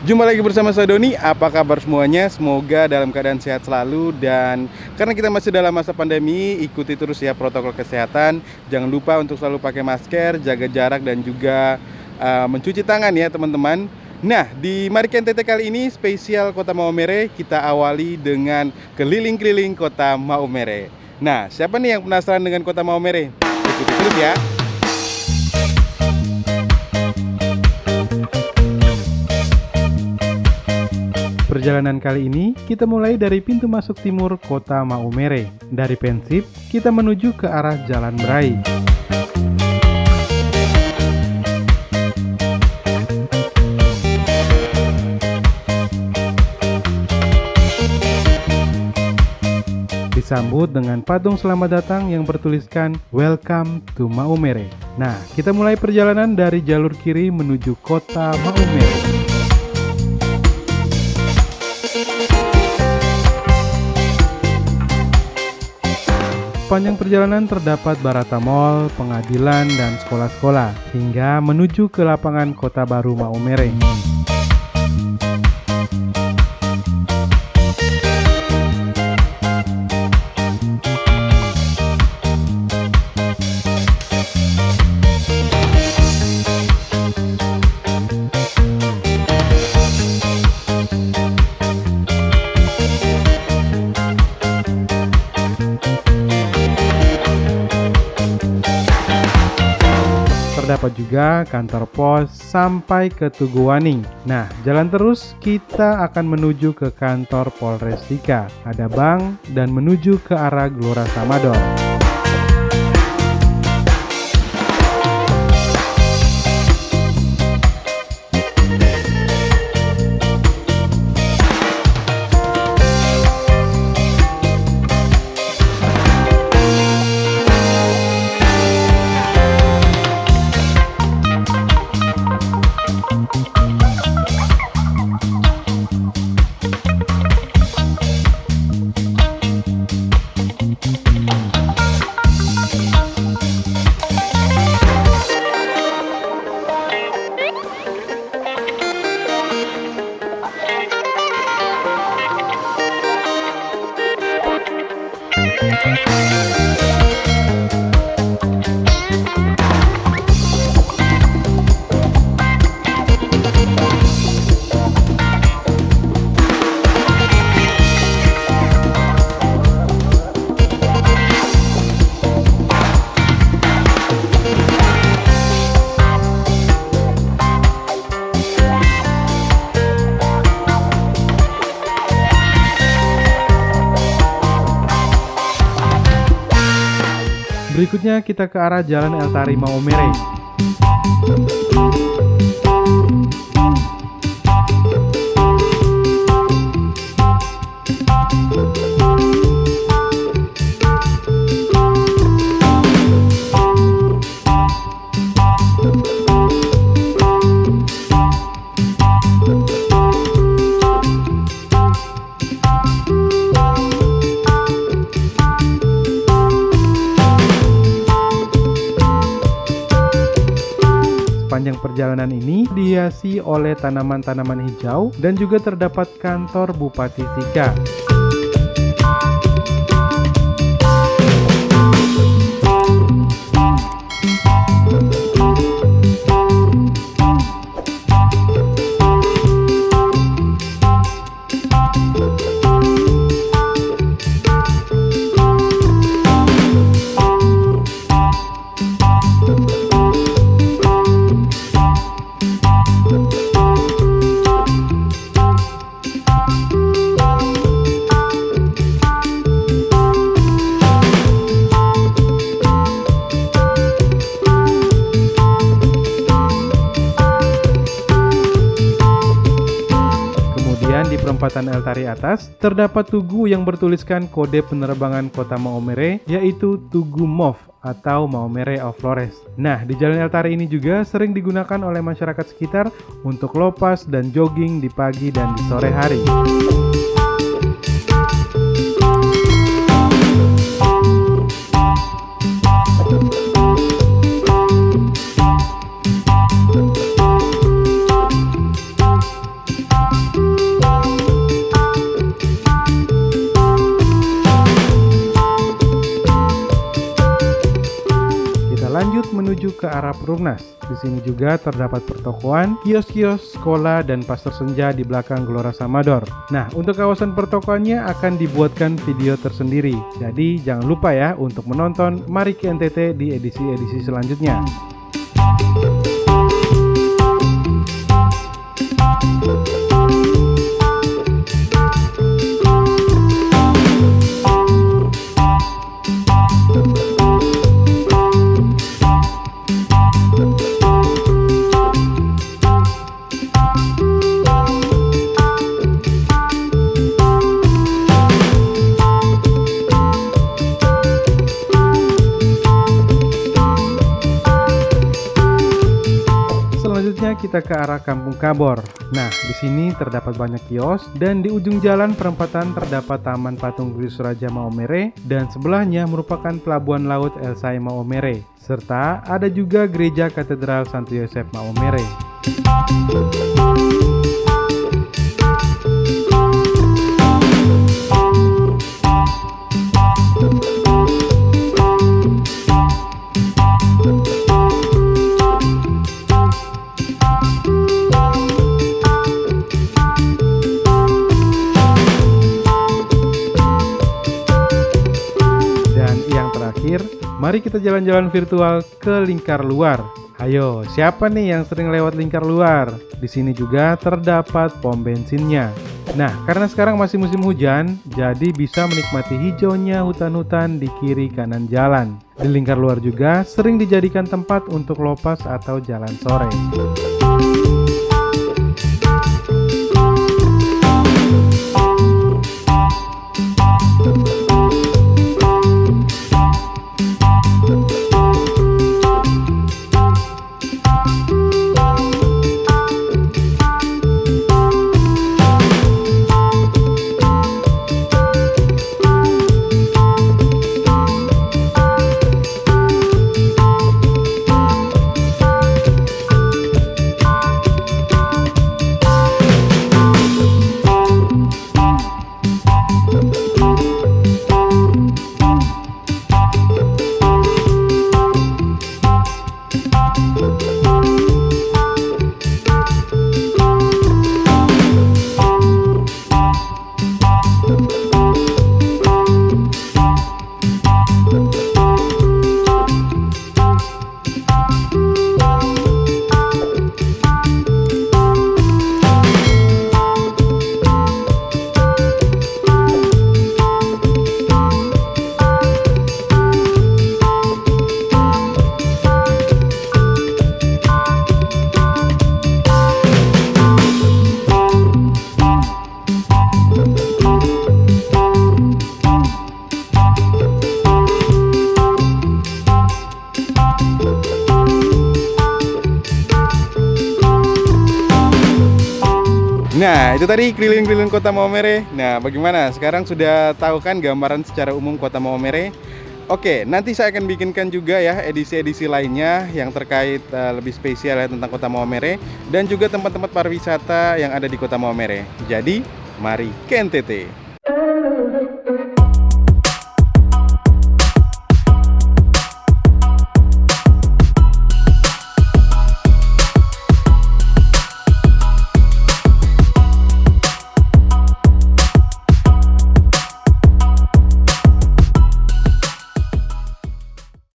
Jumpa lagi bersama saya Doni, apa kabar semuanya? Semoga dalam keadaan sehat selalu dan karena kita masih dalam masa pandemi, ikuti terus ya protokol kesehatan. Jangan lupa untuk selalu pakai masker, jaga jarak dan juga uh, mencuci tangan ya teman-teman. Nah, di Mariken TT kali ini spesial Kota Maumere kita awali dengan keliling-keliling Kota Maumere. Nah, siapa nih yang penasaran dengan Kota Maumere? Ikuti terus ya. Perjalanan kali ini kita mulai dari pintu masuk timur kota Maumere. Dari Pensip, kita menuju ke arah Jalan Berai. Disambut dengan patung selamat datang yang bertuliskan Welcome to Maumere. Nah, kita mulai perjalanan dari jalur kiri menuju kota Maumere. Sepanjang perjalanan terdapat Barata Mall, pengadilan, dan sekolah-sekolah, hingga menuju ke lapangan kota baru Maumere. Terdapat juga kantor pos sampai ke Tugu Waning. Nah, jalan terus kita akan menuju ke kantor Polres Dika. Ada bank dan menuju ke arah Gelora Samador. Berikutnya kita ke arah Jalan El Tari Maumere. Perjalanan ini dihiasi oleh tanaman-tanaman hijau dan juga terdapat kantor Bupati Sika. Perempatan El Tari atas, terdapat tugu yang bertuliskan kode penerbangan kota Maumere, yaitu Tugu MOV atau Maumere of Flores. Nah, di Jalan El Tari ini juga sering digunakan oleh masyarakat sekitar untuk lopas dan jogging di pagi dan di sore hari. Lanjut menuju ke arah Perumnas. Di sini juga terdapat pertokoan, kios-kios, sekolah, dan pasar senja di belakang Gelora Samador. Nah, untuk kawasan pertokoannya akan dibuatkan video tersendiri. Jadi jangan lupa ya untuk menonton Mari ke NTT di edisi-edisi selanjutnya. Kita ke arah Kampung Kabor. Nah, di sini terdapat banyak kios dan di ujung jalan perempatan terdapat Taman Patung Gris Raja Maomere dan sebelahnya merupakan pelabuhan laut Elsai Maomere serta ada juga gereja Katedral Santo Yosef Maomere. Terakhir, mari kita jalan-jalan virtual ke lingkar luar. Ayo, siapa nih yang sering lewat lingkar luar? Di sini juga terdapat pom bensinnya. Nah, karena sekarang masih musim hujan, jadi bisa menikmati hijaunya hutan-hutan di kiri kanan jalan. Di lingkar luar juga sering dijadikan tempat untuk lopas atau jalan sore. Nah, itu tadi keliling-keliling kota Maumere. Nah, bagaimana? Sekarang sudah tahu kan gambaran secara umum kota Maumere? Oke, nanti saya akan bikinkan juga ya edisi-edisi lainnya yang terkait uh, lebih spesial ya tentang kota Maumere dan juga tempat-tempat pariwisata yang ada di kota Maumere. Jadi, mari ke NTT.